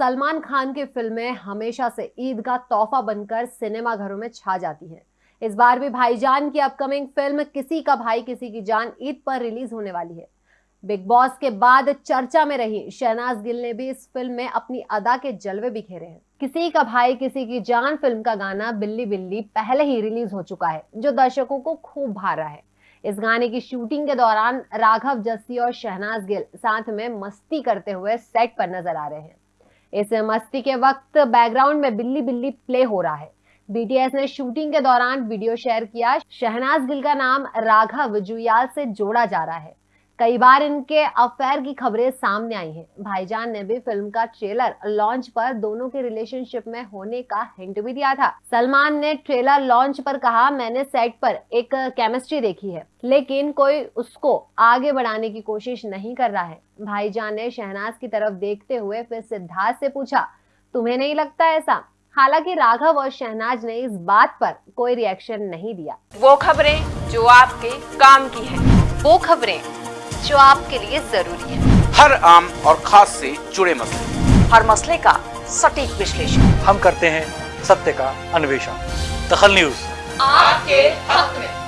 सलमान खान की फ़िल्में हमेशा से ईद का तोहफा बनकर सिनेमा घरों में छा जाती हैं। इस बार भी भाईजान की अपकमिंग फ़िल्म किसी का भाई, किसी की जान ईद पर रिलीज़ होने वाली है। बिग बॉस के बाद चर्चा में रही शहनाज गिल ने भी इस फ़िल्म में अपनी अदा के जलवे बिखेरे हैं। किसी का भाई, किसी की जान फ़िल्म का गाना बिल्ली बिल्ली पहले ही रिलीज़ हो चुका है, जो दर्शकों को खूब भा रहा है। इस गाने की शूटिंग के दौरान राघव जस्सी और शहनाज गिल साथ में मस्ती करते हुए सेट पर नज़र आ रहे हैं। इस मस्ती के वक्त बैकग्राउंड में बिल्ली बिल्ली प्ले हो रहा है। बीटीएस ने शूटिंग के दौरान वीडियो शेयर किया। शहनाज गिल का नाम राघव जुयाल से जोड़ा जा रहा है। कई बार इनके अफेयर की खबरें सामने आई हैं। भाईजान ने भी फ़िल्म का ट्रेलर लॉन्च पर दोनों के रिलेशनशिप में होने का हिंट भी दिया था। सलमान ने ट्रेलर लॉन्च पर कहा, मैंने सेट पर एक केमिस्ट्री देखी है, लेकिन कोई उसको आगे बढ़ाने की कोशिश नहीं कर रहा है। भाईजान ने शहनाज की तरफ़ देखते हुए फिर सिद्धार्थ से पूछा, तुम्हें नहीं लगता ऐसा? हालाँकि राघव और शहनाज ने इस बात पर कोई रिएक्शन नहीं दिया। वो खबरें जो आपके काम की है, वो खबरें जो आपके लिए ज़रूरी है। हर आम और खास से जुड़े मसले। हर मसले का सटीक विश्लेषण। हम करते हैं सत्य का अन्वेषण। दखल न्यूज़। आपके हक में।